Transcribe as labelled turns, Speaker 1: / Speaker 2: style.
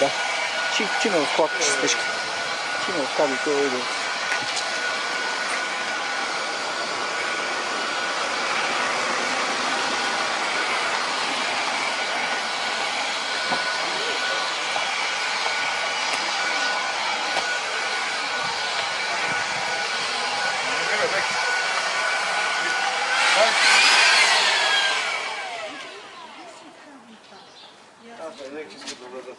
Speaker 1: Da. Și cine o fac? Deci, cine o fac? Uite, uite. demek. Bak. Aferin, ikisi de doladı.